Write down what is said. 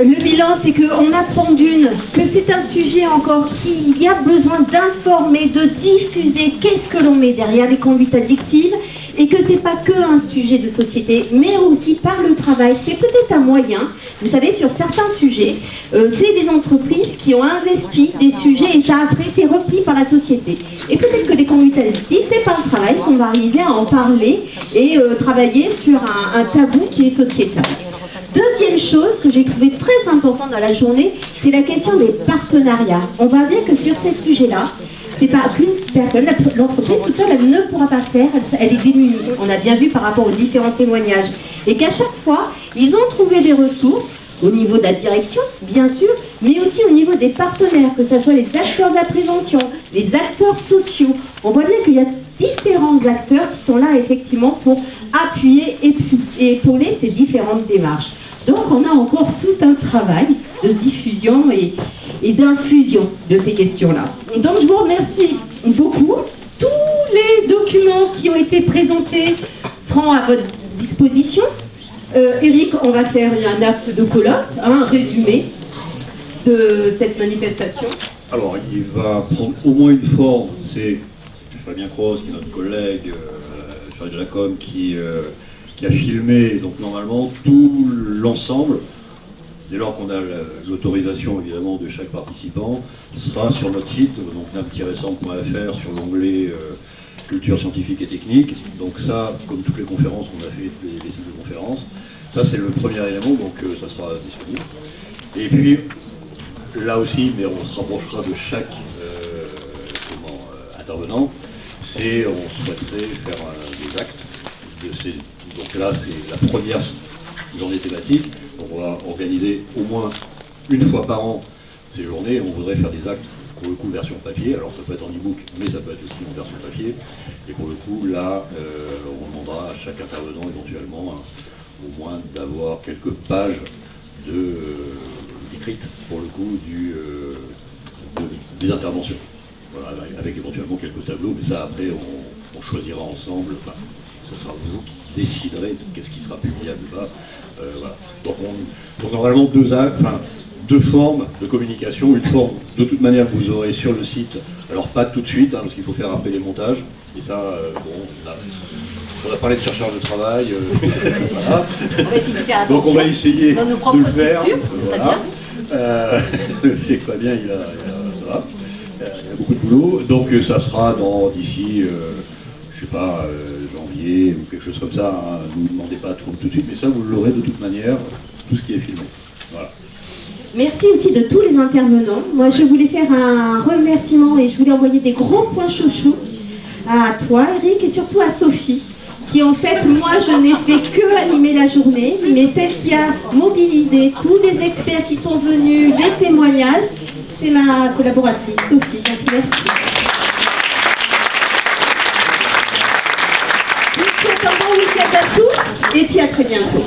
Le bilan, c'est qu'on apprend d'une que c'est un sujet encore qu'il y a besoin d'informer, de diffuser. Qu'est-ce que l'on met derrière les conduites addictives? Et que c'est pas que un sujet de société, mais aussi par le travail. C'est peut-être un moyen. Vous savez, sur certains sujets, euh, c'est des entreprises qui ont investi des sujets et ça a été repris par la société. Et peut-être que les conduites c'est par le travail qu'on va arriver à en parler et euh, travailler sur un tabou qui est sociétal. Deuxième chose que j'ai trouvé très importante dans la journée, c'est la question des partenariats. On voit bien que sur ces sujets-là, c'est pas qu'une personne, l'entreprise toute seule, elle ne pourra pas faire, elle est démunie. On a bien vu par rapport aux différents témoignages. Et qu'à chaque fois, ils ont trouvé des ressources au niveau de la direction, bien sûr, mais aussi au niveau des partenaires, que ce soit les acteurs de la prévention, les acteurs sociaux. On voit bien qu'il y a différents acteurs qui sont là effectivement pour appuyer et épauler ces différentes démarches. Donc on a encore tout un travail de diffusion et, d'infusion de ces questions-là. Donc je vous remercie beaucoup. Tous les documents qui ont été présentés seront à votre disposition. Euh, Eric, on va faire un acte de colloque, un résumé de cette manifestation. Alors, il va prendre au moins une forme, c'est Fabien Cross, qui est notre collègue, euh, de qui... Euh, qui a filmé donc normalement tout l'ensemble, dès lors qu'on a l'autorisation évidemment de chaque participant, sera sur notre site, donc nam-centre.fr sur l'onglet euh, culture scientifique et technique. Donc ça, comme toutes les conférences qu'on a fait, les, les sites de conférences, ça c'est le premier élément, donc euh, ça sera disponible. Et puis là aussi, mais on se rapprochera de chaque euh, intervenant, c'est on souhaiterait faire des actes de ces donc là, c'est la première journée thématique. On va organiser au moins une fois par an ces journées. On voudrait faire des actes, pour le coup, version papier. Alors ça peut être en e-book, mais ça peut être aussi en version papier. Et pour le coup, là, euh, on demandera à chaque intervenant éventuellement hein, au moins d'avoir quelques pages de, euh, écrites, pour le coup, euh, des interventions. avec éventuellement quelques tableaux, mais ça après on, choisira ensemble, enfin, ça sera vous déciderait qu'est-ce qui sera publiable ou pas. Euh, donc, normalement deux, enfin, deux formes de communication. Une forme, de toute manière, que vous aurez sur le site. Alors pas tout de suite, hein, parce qu'il faut faire après les montages. Et ça, euh, bon, on a parlé de chercheurs de travail. Euh, donc on va essayer de le faire. Voilà. Euh, pas bien, il a, ça va. Il y a beaucoup de boulot. Donc ça sera dans d'ici, je sais pas, ou quelque chose comme ça. Hein. Ne vous demandez pas trop tout de suite, mais ça, vous l'aurez de toute manière, tout ce qui est filmé. Voilà. Merci aussi de tous les intervenants. Moi, je voulais faire un remerciement et je voulais envoyer des gros points chouchou à toi, Eric, et surtout à Sophie, qui en fait, moi, je n'ai fait que animer la journée, mais celle qui a mobilisé tous les experts qui sont venus, les témoignages, c'est ma collaboratrice, Sophie. Merci. à tous et puis à très bientôt.